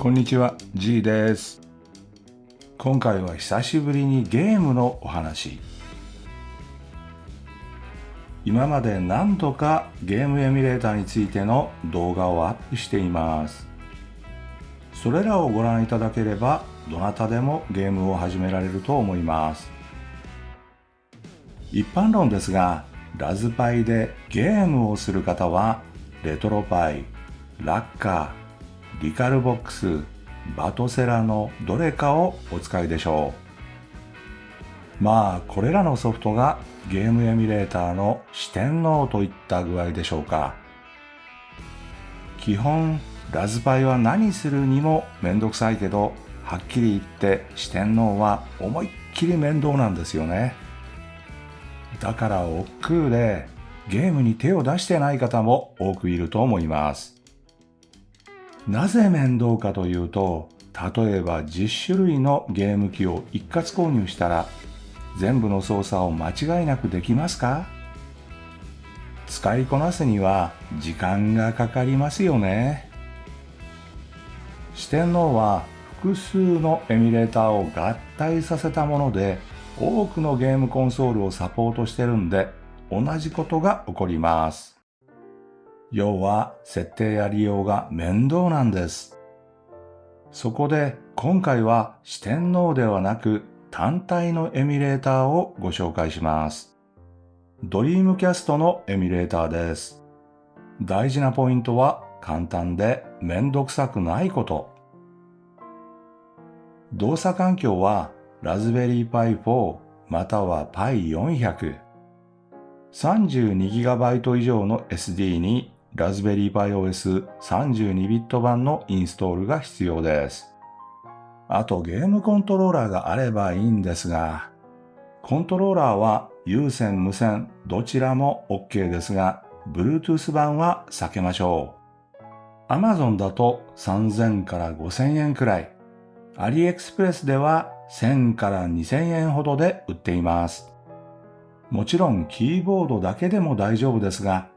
こんにちは G です。今回は久しぶりにゲームのお話。今まで何度かゲームエミュレーターについての動画をアップしています。それらをご覧いただければどなたでもゲームを始められると思います。一般論ですがラズパイでゲームをする方はレトロパイ、ラッカー、リカルボックス、バトセラのどれかをお使いでしょう。まあこれらのソフトがゲームエミュレーターの四天王といった具合でしょうか。基本ラズパイは何するにもめんどくさいけどはっきり言って四天王は思いっきり面倒なんですよね。だから億劫でゲームに手を出してない方も多くいると思います。なぜ面倒かというと例えば10種類のゲーム機を一括購入したら全部の操作を間違いなくできますか？使いこなすには時間がかかりますよね四天王は複数のエミュレーターを合体させたもので多くのゲームコンソールをサポートしてるんで同じことが起こります。要は設定や利用が面倒なんです。そこで今回は四天王ではなく単体のエミュレーターをご紹介します。ドリームキャストのエミュレーターです。大事なポイントは簡単でめんどくさくないこと。動作環境はラズベリーパイ4または Pi400。32GB 以上の SD にラズベリーパイ OS32 ビット版のインストールが必要です。あとゲームコントローラーがあればいいんですが、コントローラーは有線無線どちらも OK ですが、Bluetooth 版は避けましょう。Amazon だと3000から5000円くらい。AliExpress では1000から2000円ほどで売っています。もちろんキーボードだけでも大丈夫ですが、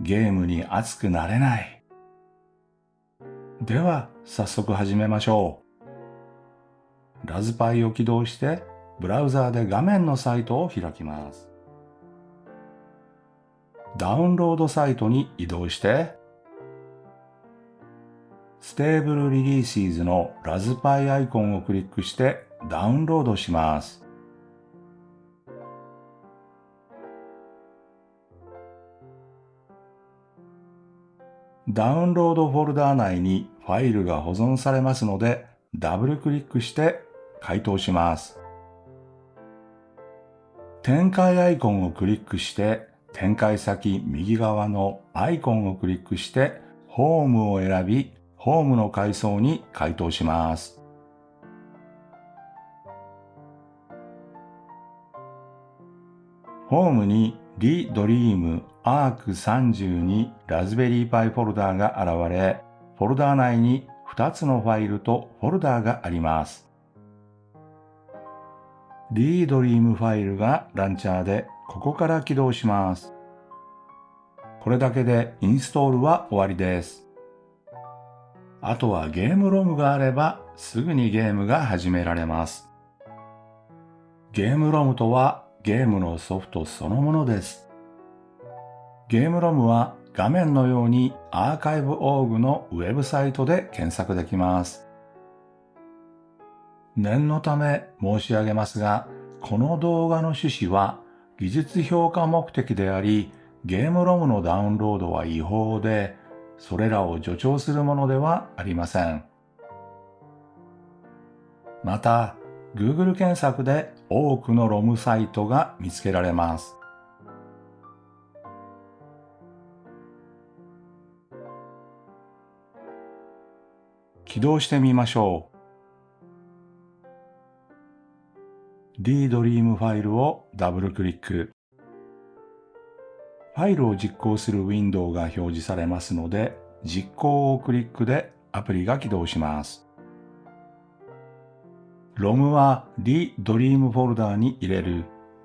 ゲームに熱くなれない。では、早速始めましょう。ラズパイを起動して、ブラウザーで画面のサイトを開きます。ダウンロードサイトに移動して、 Stable Releases のラズパイアイコンをクリックしてダウンロードします。ダウンロードフォルダー内にファイルが保存されますのでダブルクリックして解凍します。展開アイコンをクリックして展開先右側のアイコンをクリックしてホームを選びホームの階層に回答します。ホームにリドリームアーク32ラズベリーパイフォルダーが現れ、フォルダー内に2つのファイルとフォルダーがあります。リードリームファイルがランチャーでここから起動します。これだけでインストールは終わりです。あとはゲームロムがあればすぐにゲームが始められます。ゲームロムとはゲームのソフトそのものです。ゲームロムは画面のようにアーカイブオーグのウェブサイトで検索できます。念のため申し上げますが、この動画の趣旨は技術評価目的であり、ゲームロムのダウンロードは違法で、それらを助長するものではありません。また、Google 検索で多くのロムサイトが見つけられます。起動してみましょう。D ドリームファイルをダブルクリック。ファイルを実行するウィンドウが表示されますので、実行をクリックでアプリが起動します。ROM は D ドリームフォルダに入れる、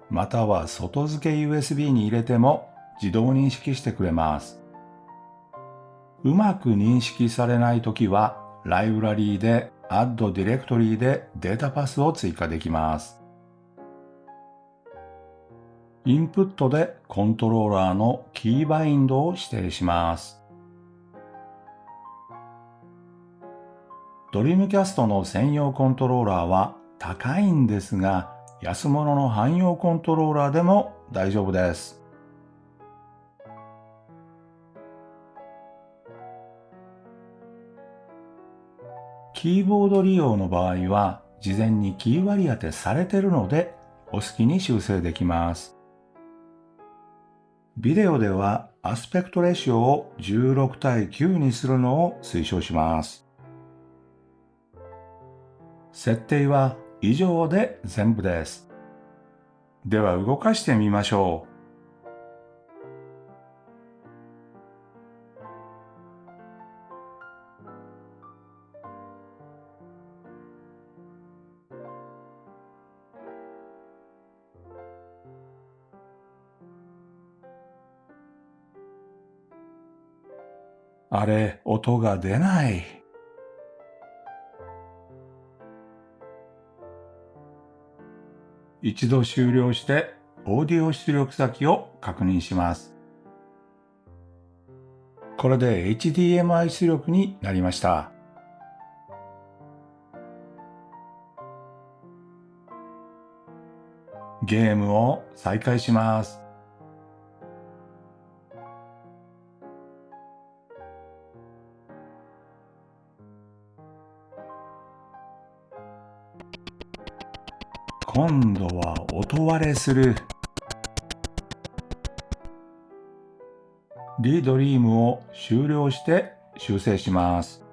または外付け USB に入れても自動認識してくれます。うまく認識されないときはライブラリーで Add Directory でデータパスを追加できます。インプットでコントローラーのキーバインドを指定します。ドリームキャストの専用コントローラーは高いんですが、安物の汎用コントローラーでも大丈夫です。キーボード利用の場合は、事前にキー割り当てされてるので、お好きに修正できます。ビデオではアスペクトレシオを16対9にするのを推奨します。設定は以上で全部です。では動かしてみましょう。あれ、音が出ない。一度終了してオーディオ出力先を確認します。これで HDMI 出力になりました。ゲームを再開します。割れする。リドリームを終了して修正します。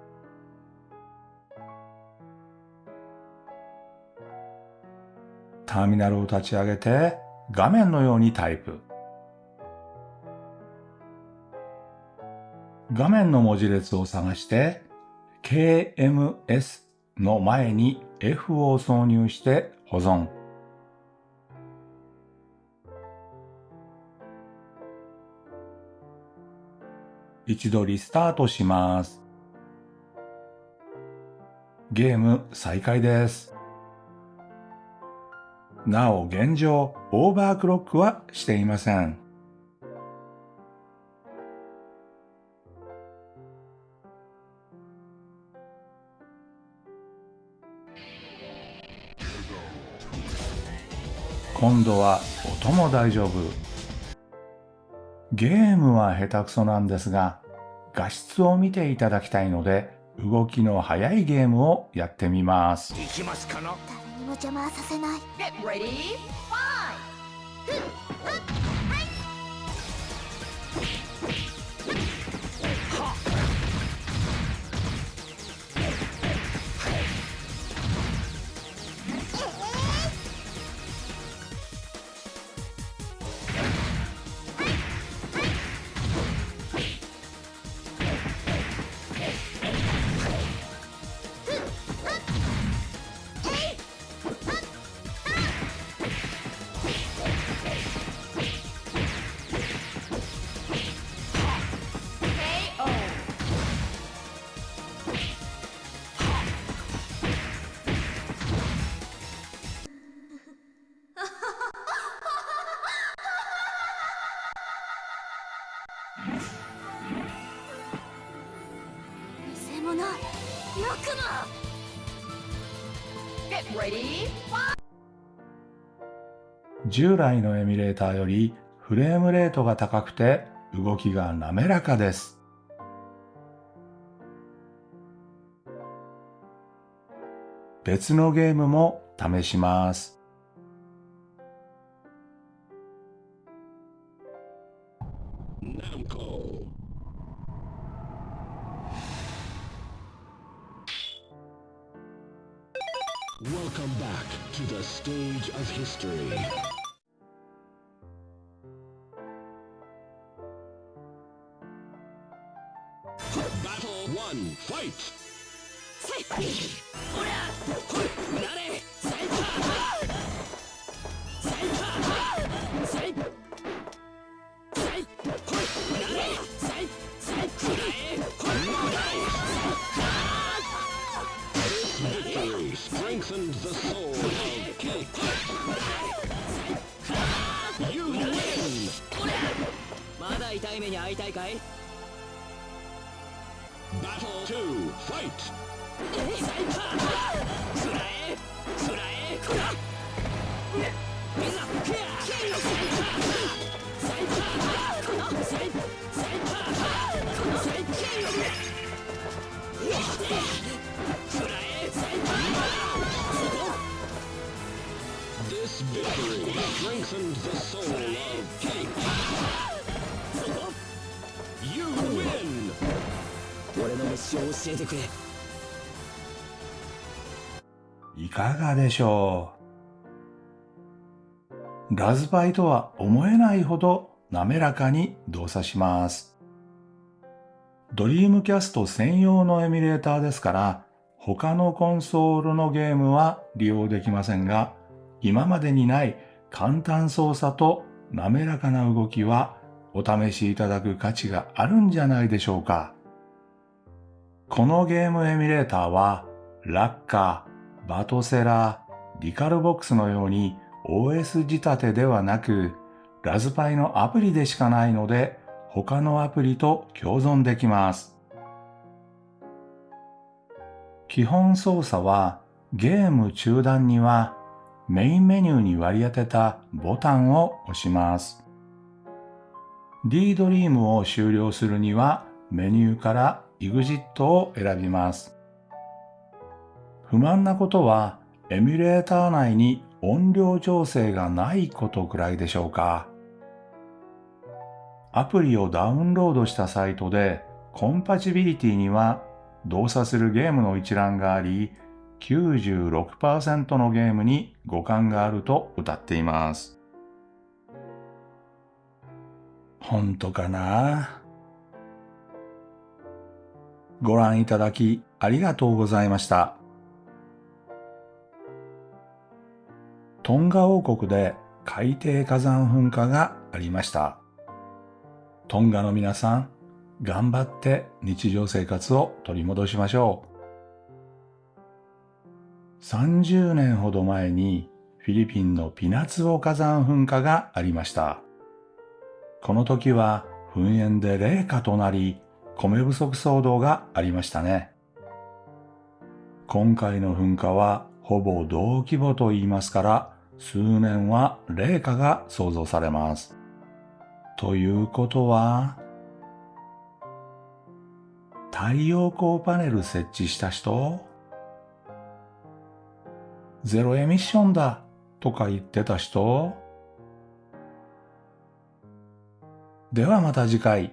ターミナルを立ち上げて画面のようにタイプ。画面の文字列を探して KMS の前に F を挿入して保存。一度リスタートします。ゲーム再開です。なお現状、オーバークロックはしていません。今度は音も大丈夫。ゲームは下手くそなんですが、画質を見ていただきたいので、動きの速いゲームをやってみます。いきますかな誰にも邪魔させない。従来のエミュレーターよりフレームレートが高くて動きが滑らかです。別のゲームも試します。Welcome back to the stage of history. Battle 1, fight! 痛いたいかい Battle 2, fight! くら俺の飯を教えてくれいかがでしょうラズパイとは思えないほど滑らかに動作します。ドリームキャスト専用のエミュレーターですから、他のコンソールのゲームは利用できませんが、今までにない簡単操作と滑らかな動きはお試しいただく価値があるんじゃないでしょうか。このゲームエミュレーターは、ラッカー、バトセラー、リカルボックスのように OS 仕立てではなく、ラズパイのアプリでしかないので、他のアプリと共存できます。基本操作はゲーム中断にはメインメニューに割り当てたボタンを押します。D ドリームを終了するにはメニューから EXIT を選びます。不満なことはエミュレーター内に音量調整がないことくらいでしょうか。アプリをダウンロードしたサイトでコンパチビリティには動作するゲームの一覧があり、96%のゲームに互換があると歌っています。本当かな？ご覧いただきありがとうございました。トンガ王国で海底火山噴火がありました。トンガの皆さん、頑張って日常生活を取り戻しましょう。30年ほど前にフィリピンのピナツオ火山噴火がありました。この時は噴煙で冷夏となり、米不足騒動がありましたね。今回の噴火はほぼ同規模と言いますから、数年は冷夏が想像されます。ということは、太陽光パネル設置した人ゼロエミッションだとか言ってた人ではまた次回